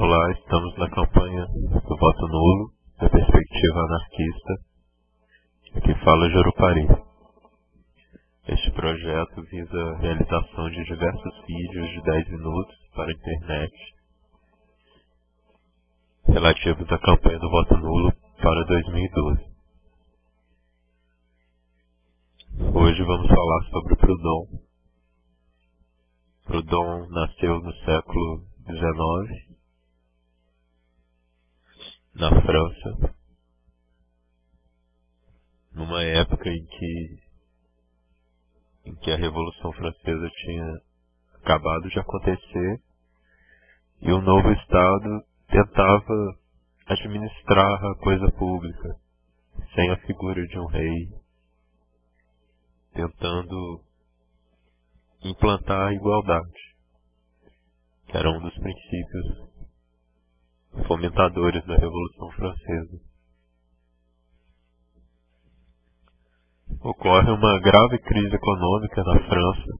Olá, estamos na campanha do voto nulo, da perspectiva anarquista. Aqui fala Jorupari. Este projeto visa a realização de diversos vídeos de 10 minutos para a internet relativos à campanha do voto nulo para 2012. Hoje vamos falar sobre Proudhon. Proudhon nasceu no século XIX na França, numa época em que, em que a Revolução Francesa tinha acabado de acontecer e o novo Estado tentava administrar a coisa pública sem a figura de um rei, tentando implantar a igualdade, que era um dos princípios fomentadores da Revolução Francesa. Ocorre uma grave crise econômica na França,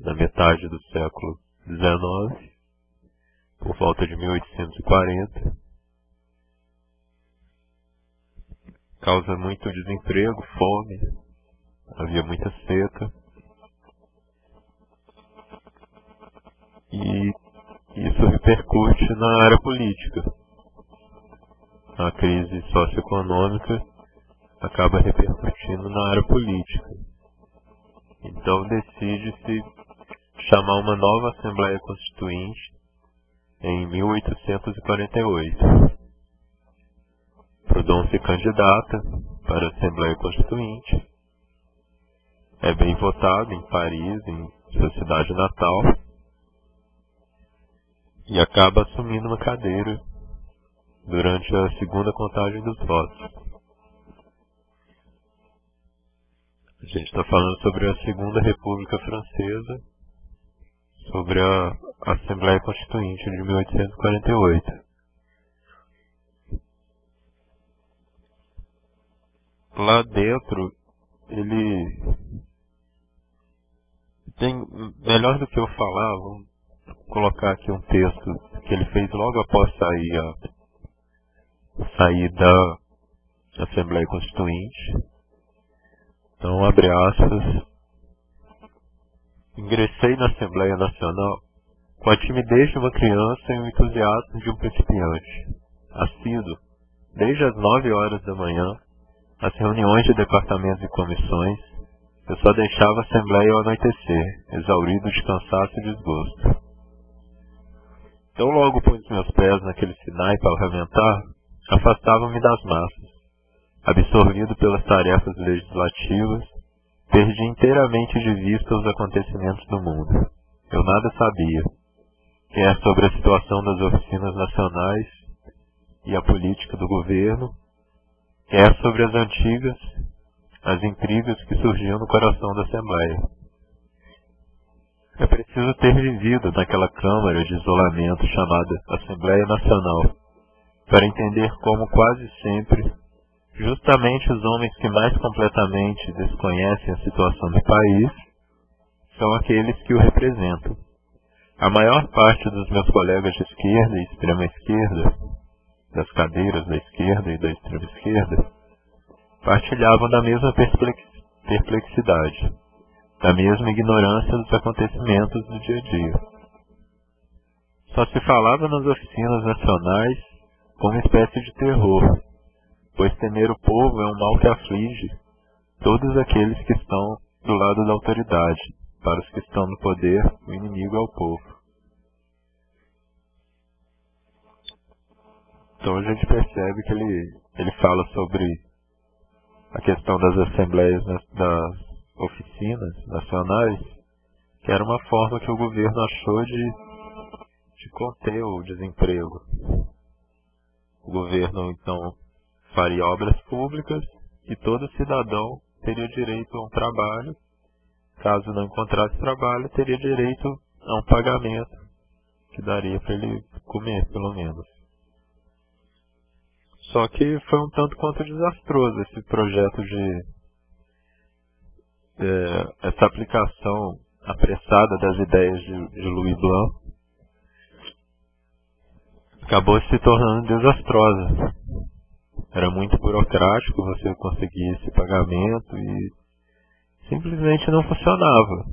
na metade do século XIX, por volta de 1840. Causa muito desemprego, fome, havia muita seca. E repercute na área política. A crise socioeconômica acaba repercutindo na área política. Então decide-se chamar uma nova Assembleia Constituinte em 1848. Proudhon se candidata para a Assembleia Constituinte. É bem votado em Paris, em sua cidade natal e acaba assumindo uma cadeira durante a segunda contagem dos votos. A gente está falando sobre a Segunda República Francesa, sobre a Assembleia Constituinte de 1848. Lá dentro, ele tem melhor do que eu falar, vamos colocar aqui um texto que ele fez logo após sair, a, sair da Assembleia Constituinte. Então, abre aspas. Ingressei na Assembleia Nacional com a timidez de uma criança e o entusiasmo de um principiante. Assíduo, desde as nove horas da manhã, as reuniões de departamentos e comissões, eu só deixava a Assembleia ao anoitecer, exaurido de cansaço e desgosto. Tão logo pus meus pés naquele Sinai parlamentar, afastava-me das massas. Absorvido pelas tarefas legislativas, perdi inteiramente de vista os acontecimentos do mundo. Eu nada sabia, quer sobre a situação das oficinas nacionais e a política do governo, quer sobre as antigas, as intrigas que surgiam no coração da Assembleia. É preciso ter vivido naquela câmara de isolamento chamada Assembleia Nacional para entender como quase sempre, justamente os homens que mais completamente desconhecem a situação do país são aqueles que o representam. A maior parte dos meus colegas de esquerda e extrema esquerda, das cadeiras da esquerda e da extrema esquerda, partilhavam da mesma perplexidade da mesma ignorância dos acontecimentos do dia a dia. Só se falava nas oficinas nacionais como espécie de terror, pois temer o povo é um mal que aflige todos aqueles que estão do lado da autoridade. Para os que estão no poder, o inimigo é o povo. Então a gente percebe que ele, ele fala sobre a questão das assembleias das oficinas nacionais, que era uma forma que o governo achou de, de conter o desemprego. O governo, então, faria obras públicas e todo cidadão teria direito a um trabalho. Caso não encontrasse trabalho, teria direito a um pagamento que daria para ele comer, pelo menos. Só que foi um tanto quanto desastroso esse projeto de é, essa aplicação apressada das ideias de, de Louis Blanc, acabou se tornando desastrosa. Era muito burocrático você conseguir esse pagamento e simplesmente não funcionava.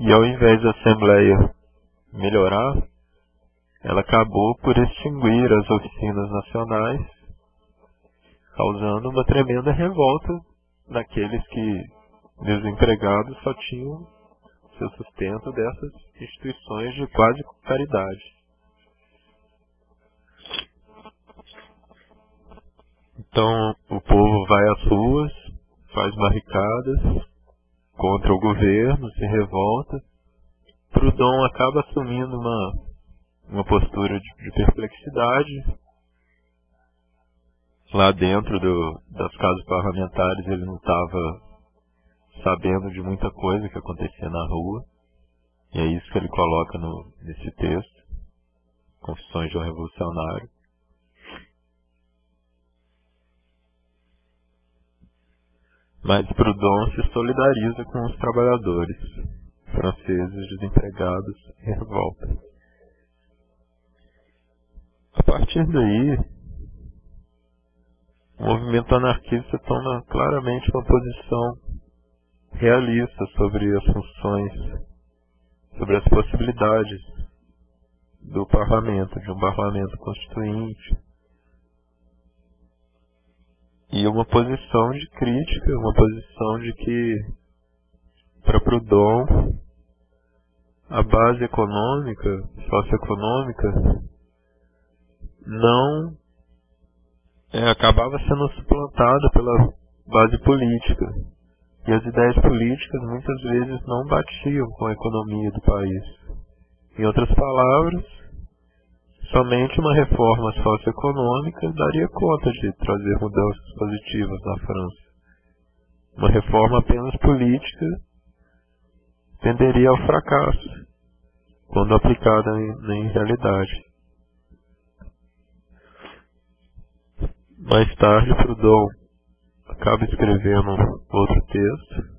E ao invés da Assembleia melhorar, ela acabou por extinguir as oficinas nacionais, causando uma tremenda revolta naqueles que, desempregados, só tinham seu sustento dessas instituições de quase caridade. Então o povo vai às ruas, faz barricadas contra o governo, se revolta. Proudhon acaba assumindo uma, uma postura de, de perplexidade. Lá dentro do, das casas parlamentares ele não estava sabendo de muita coisa que acontecia na rua. E é isso que ele coloca no, nesse texto, Confissões de um Revolucionário. Mas Proudhon se solidariza com os trabalhadores franceses desempregados em revolta. A partir daí, o movimento anarquista toma claramente uma posição realista sobre as funções, sobre as possibilidades do parlamento, de um parlamento constituinte, e uma posição de crítica, uma posição de que, para Proudhon, a base econômica, socioeconômica, não é, acabava sendo suplantada pela base política. E as ideias políticas muitas vezes não batiam com a economia do país. Em outras palavras, Somente uma reforma socioeconômica daria conta de trazer mudanças positivas na França. Uma reforma apenas política tenderia ao fracasso, quando aplicada em, em realidade. Mais tarde, Proudhon acaba escrevendo outro texto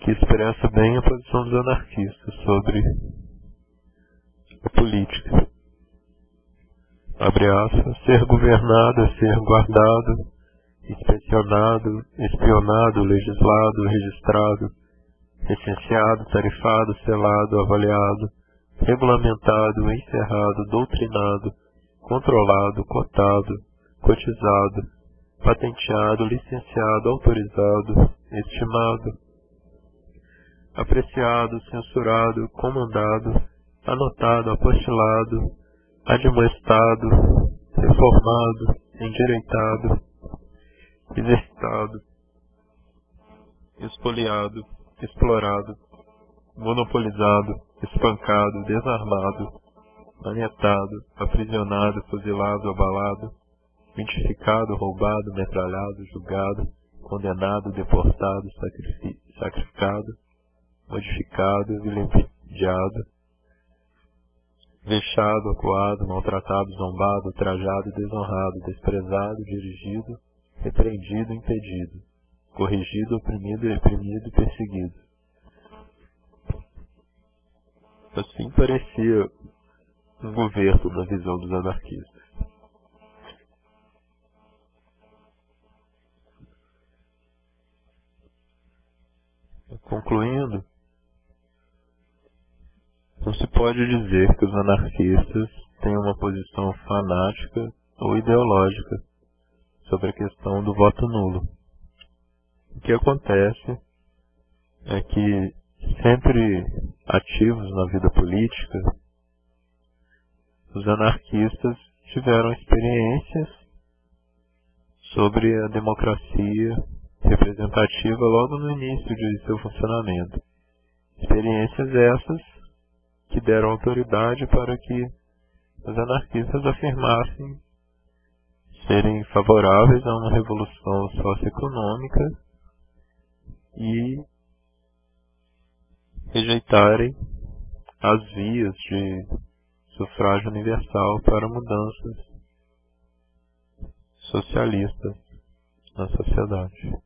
que expressa bem a posição dos anarquistas sobre a política. Abre aspas, ser governado é ser guardado, inspecionado, espionado, legislado, registrado, licenciado, tarifado, selado, avaliado, regulamentado, encerrado, doutrinado, controlado, cotado, cotizado, patenteado, licenciado, autorizado, estimado, apreciado, censurado, comandado, anotado, apostilado, admoestado, reformado, endireitado, exercitado, expoliado, explorado, monopolizado, espancado, desarmado, manietado, aprisionado, fuzilado, abalado, identificado, roubado, metralhado, julgado, condenado, deportado, sacrificado, modificado, vilipendiado, vexado, acuado, maltratado, zombado, trajado, desonrado, desprezado, dirigido, repreendido, impedido, corrigido, oprimido, reprimido perseguido. Assim parecia um governo na visão dos anarquistas. Pode dizer que os anarquistas têm uma posição fanática ou ideológica sobre a questão do voto nulo. O que acontece é que, sempre ativos na vida política, os anarquistas tiveram experiências sobre a democracia representativa logo no início de seu funcionamento. Experiências essas que deram autoridade para que os anarquistas afirmassem serem favoráveis a uma revolução socioeconômica e rejeitarem as vias de sufrágio universal para mudanças socialistas na sociedade.